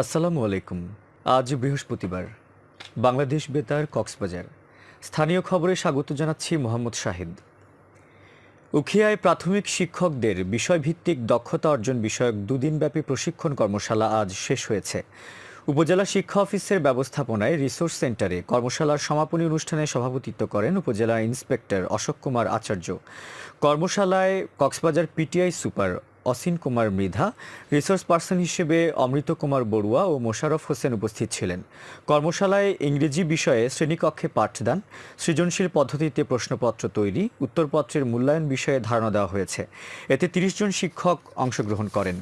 আসসালামু আলাইকুম। আজ বৃহস্পতিবার। বাংলাদেশ বেতার কক্সবাজার। স্থানীয় খবরে স্বাগত জানাচ্ছি মোহাম্মদ শাহিদ। উখিয়ায় প্রাথমিক শিক্ষকদের বিষয়ভিত্তিক দক্ষতা অর্জন বিষয়ক দুদিনব্যাপী প্রশিক্ষণ কর্মশালা আজ শেষ হয়েছে। উপজেলা শিক্ষা অফিসের ব্যবস্থাপনায় রিসোর্স সেন্টারে কর্মশালার সমাপনী অনুষ্ঠানে সভাপতিত্ব করেন উপজেলা ইন্সপেক্টর অশোক কুমার আচার্য। কর্মশালায় Cox's Bazar PTI super Asin Kumar Mridha resource person হিসেবে অমৃত কুমার বড়ুয়া ও মোশারফ হোসেন উপস্থিত ছিলেন। কর্মশালায় ইংরেজি বিষয়ে শ্রেণীকক্ষে পাঠদান, সৃজনশীল পদ্ধতিতে প্রশ্নপত্র তৈরি, উত্তরপত্রের মূল্যায়ন বিষয়ে ধারণা দেওয়া হয়েছে। এতে তিরিশ জন শিক্ষক অংশগ্রহণ করেন।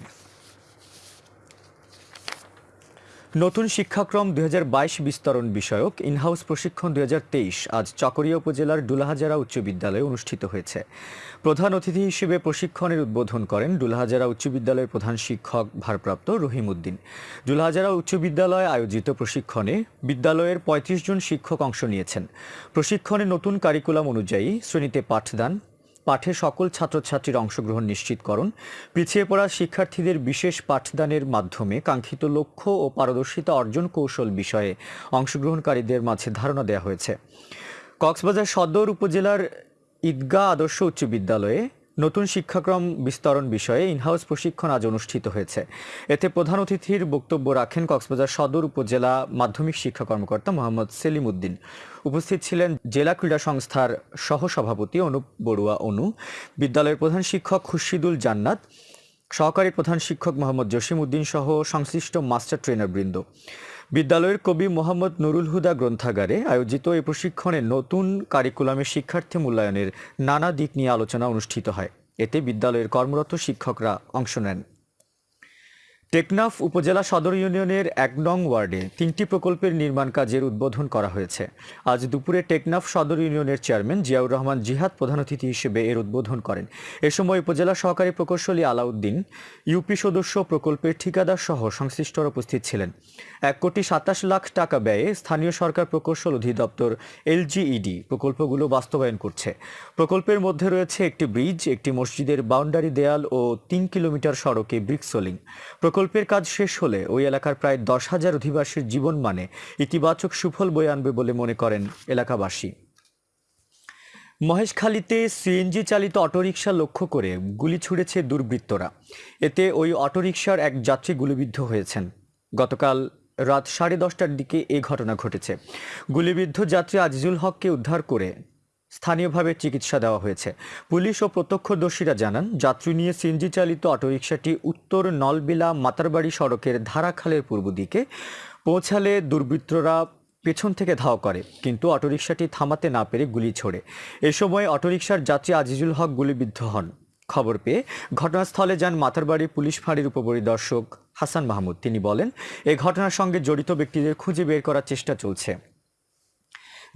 নতুন শিক্ষাক্রম দু হাজার বাইশ বিস্তরণ বিষয়ক ইনহাউস প্রশিক্ষণ দুই হাজার তেইশ আজ চকরিয়া উপজেলার ডুলাহাজারা উচ্চ বিদ্যালয়ে অনুষ্ঠিত হয়েছে। প্রধান অতিথি হিসেবে প্রশিক্ষণের উদ্বোধন করেন ডুলাহাজারা উচ্চ বিদ্যালয়ের প্রধান শিক্ষক ভারপ্রাপ্ত রহিম উদ্দিন ডুলাহাজারা উচ্চ বিদ্যালয়ে আয়োজিত প্রশিক্ষণে বিদ্যালয়ের ৩৫ জন শিক্ষক অংশ নিয়েছেন। প্রশিক্ষণে নতুন কারিকুলাম অনুযায়ী শ্রেণীতে পাঠদান পাঠে সকল ছাত্রছাত্রীর অংশগ্রহণ নিশ্চিত নিশ্চিতকরণ পিছিয়ে পড়া শিক্ষার্থীদের বিশেষ পাঠদানের মাধ্যমে কাঙ্ক্ষিত লক্ষ্য ও পারদর্শিতা অর্জন কৌশল বিষয়ে অংশগ্রহণকারীদের মাঝে ধারণা দেওয়া হয়েছে। কক্সবাজার সদর উপজেলার ঈদগাহ আদর্শ উচ্চ বিদ্যালয়ে নতুন শিক্ষাক্রম বিস্তরণ বিষয়ে ইনহাউস প্রশিক্ষণ আজ অনুষ্ঠিত হয়েছে। এতে প্রধান অতিথির বক্তব্য রাখেন কক্সবাজার সদর উপজেলা মাধ্যমিক শিক্ষা কর্মকর্তা মোহাম্মদ সেলিম উদ্দিন উপস্থিত ছিলেন জেলা ক্রীড়া সংস্থার সহসভাপতি অনুপ বড়ুয়া অনু, বিদ্যালয়ের প্রধান শিক্ষক খুরশিদুল জান্নাত সহকারী প্রধান শিক্ষক মোহাম্মদ জসিম উদ্দিন সহ সংশ্লিষ্ট মাস্টার ট্রেনার বৃন্দ। বিদ্যালয়ের কবি মোহাম্মদ নুরুল হুদা গ্রন্থাগারে আয়োজিত এই প্রশিক্ষণে নতুন কারিকুলামে শিক্ষার্থী মূল্যায়নের নানা দিক নিয়ে আলোচনা অনুষ্ঠিত হয়। এতে বিদ্যালয়ের কর্মরত শিক্ষকরা অংশ নেন। টেকনাফ উপজেলা সদর ইউনিয়নের এক নং ওয়ার্ডে তিনটি প্রকল্পের নির্মাণ কাজের উদ্বোধন করা হয়েছে। আজ দুপুরে টেকনাফ সদর ইউনিয়নের চেয়ারম্যান জিয়াউর রহমান জিহাদ প্রধান অতিথি হিসেবে এর উদ্বোধন করেন। এ সময় উপজেলা সহকারী প্রকৌশলী আলাউদ্দিন, ইউপি সদস্য প্রকল্পের ঠিকাদার সহ সংশ্লিষ্টরা উপস্থিত ছিলেন। এক কোটি সাতাশ লাখ টাকা ব্যয়ে স্থানীয় সরকার প্রকৌশল অধিদপ্তর এলজিইডি প্রকল্পগুলো বাস্তবায়ন করছে। প্রকল্পের মধ্যে রয়েছে একটি ব্রিজ, একটি মসজিদের বাউন্ডারি দেয়াল ও তিন কিলোমিটার সড়কে ব্রিক সোলিং। প্রকল্পের কাজ শেষ হলে ওই এলাকার প্রায় দশ হাজার অধিবাসীর জীবন মানে ইতিবাচক সুফল বয়ে আনবে বলে মনে করেন এলাকাবাসী। মহেশখালীতে সিএনজি চালিত অটোরিকশা লক্ষ্য করে গুলি ছুড়েছে দুর্বৃত্তরা। এতে ওই অটোরিকশার এক যাত্রী গুলিবিদ্ধ হয়েছেন। গতকাল রাত সাড়ে দশটার দিকে এ ঘটনা ঘটেছে। গুলিবিদ্ধ যাত্রী আজিজুল হককে উদ্ধার করে স্থানীয়ভাবে চিকিৎসা দেওয়া হয়েছে। পুলিশ ও প্রত্যক্ষদর্শীরা জানান, যাত্রী নিয়ে সিএনজি চালিত অটোরিকশাটি উত্তর নলবিলা মাতারবাড়ি সড়কের ধারাখালের পূর্ব দিকে পৌঁছালে দুর্বৃত্তরা পেছন থেকে ধাওয়া করে, কিন্তু অটোরিকশাটি থামাতে না পেরে গুলি ছোড়ে। এ সময় অটোরিকশার যাত্রী আজিজুল হক গুলিবিদ্ধ হন। খবর পেয়ে ঘটনাস্থলে যান মাতারবাড়ি পুলিশ ফাঁড়ির উপপরিদর্শক হাসান মাহমুদ। তিনি বলেন এই ঘটনার সঙ্গে জড়িত ব্যক্তিদের খুঁজে বের করার চেষ্টা চলছে।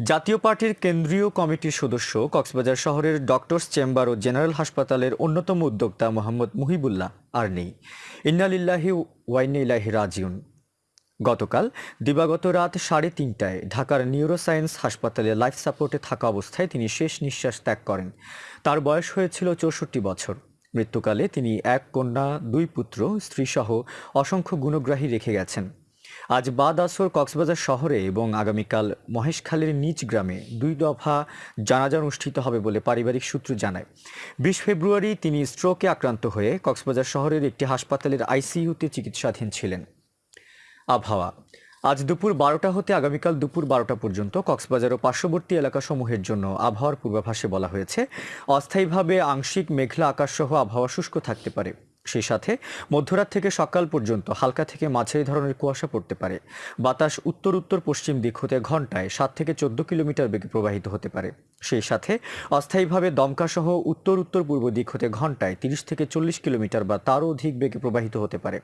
জাতীয় পার্টির কেন্দ্রীয় কমিটির সদস্য কক্সবাজার শহরের ডক্টরস চেম্বার ও জেনারেল হাসপাতালের অন্যতম উদ্যোক্তা মোহাম্মদ মুহিবুল্লাহ আর নেই। ইন্নালিল্লাহি ওয়াইনিল্লাহি রাজিউন। গতকাল দিবাগত রাত সাড়ে তিনটায় ঢাকার নিউরোসায়েন্স হাসপাতালে লাইফ সাপোর্টে থাকা অবস্থায় তিনি শেষ নিঃশ্বাস ত্যাগ করেন। তার বয়স হয়েছিল চৌষট্টি বছর। মৃত্যুকালে তিনি এক কন্যা, দুই পুত্র, স্ত্রীসহ অসংখ্য গুণগ্রাহী রেখে গেছেন। আজ বাদ আসর কক্সবাজার শহরে এবং আগামীকাল মহেশখালীর নিজ গ্রামে দুই দফা জানাজা অনুষ্ঠিত হবে বলে পারিবারিক সূত্র জানায়। বিশ ফেব্রুয়ারি তিনি স্ট্রোকে আক্রান্ত হয়ে কক্সবাজার শহরের একটি হাসপাতালের আইসিইউতে চিকিৎসাধীন ছিলেন। আবহাওয়া। আজ দুপুর বারোটা হতে আগামীকাল দুপুর বারোটা পর্যন্ত কক্সবাজার ও পার্শ্ববর্তী এলাকাসমূহের জন্য আবহাওয়ার পূর্বাভাসে বলা হয়েছে, অস্থায়ীভাবে আংশিক মেঘলা আকাশসহ আবহাওয়া শুষ্ক থাকতে পারে। সেই সাথে মধ্যরাত থেকে সকাল পর্যন্ত হালকা থেকে মাঝারি ধরনের কুয়াশা পড়তে পারে। বাতাস উত্তর উত্তর পশ্চিম দিক হতে ঘন্টায় সাত থেকে চোদ্দ কিলোমিটার বেগে প্রবাহিত হতে পারে। সেই সাথে অস্থায়ীভাবে দমকাসহ উত্তর উত্তর পূর্ব দিক হতে ঘন্টায় তিরিশ থেকে চল্লিশ কিলোমিটার বা তারও অধিক বেগে প্রবাহিত হতে পারে।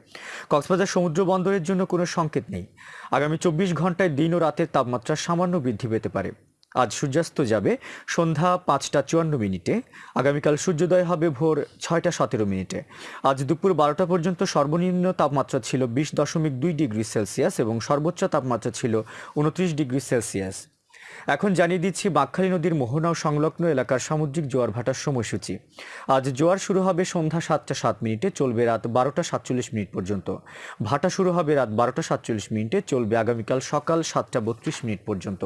কক্সবাজার সমুদ্র বন্দরের জন্য কোনো সংকেত নেই। আগামী চব্বিশ ঘন্টায় দিন ও রাতের তাপমাত্রা সামান্য বৃদ্ধি পেতে পারে। আজ সূর্যাস্ত যাবে সন্ধ্যা পাঁচটা চুয়ান্ন মিনিটে। আগামীকাল সূর্যোদয় হবে ভোর ছয়টা সতেরো মিনিটে। আজ দুপুর বারোটা পর্যন্ত সর্বনিম্ন তাপমাত্রা ছিল বিশ দশমিক দুই ডিগ্রি সেলসিয়াস এবং সর্বোচ্চ তাপমাত্রা ছিল উনত্রিশ ডিগ্রি সেলসিয়াস। এখন জানিয়ে দিচ্ছি বাঁকখালী নদীর মোহনা ও সংলগ্ন এলাকার সামুদ্রিক জোয়ার ভাটার সময়সূচি। আজ জোয়ার শুরু হবে সন্ধ্যা সাতটা সাত মিনিটে, চলবে রাত বারোটা সাতচল্লিশ মিনিট পর্যন্ত। ভাটা শুরু হবে রাত বারোটা সাতচল্লিশ মিনিটে, চলবে আগামীকাল সকাল সাতটা বত্রিশ মিনিট পর্যন্ত।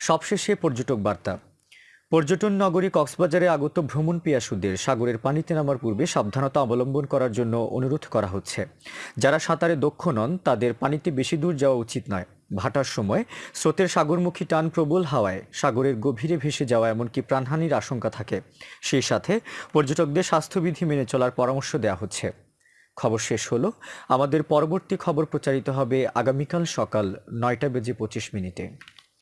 সবশেষে পর্যটক বার্তা। পর্যটন নগরী কক্সবাজারে আগত ভ্রমণ পিয়াসুদের সাগরের পানিতে নামার পূর্বে সাবধানতা অবলম্বন করার জন্য অনুরোধ করা হচ্ছে। যারা সাঁতারে দক্ষ নন, তাদের পানিতে বেশি দূর যাওয়া উচিত নয়। ভাটার সময় স্রোতের সাগরমুখী টান প্রবল হাওয়ায় সাগরের গভীরে ভেসে যাওয়া এমনকি প্রাণহানির আশঙ্কা থাকে। সেই সাথে পর্যটকদের স্বাস্থ্যবিধি মেনে চলার পরামর্শ দেওয়া হচ্ছে। খবর শেষ হলো, আমাদের পরবর্তী খবর প্রচারিত হবে আগামীকাল সকাল নয়টা বেজে পঁচিশ মিনিটে।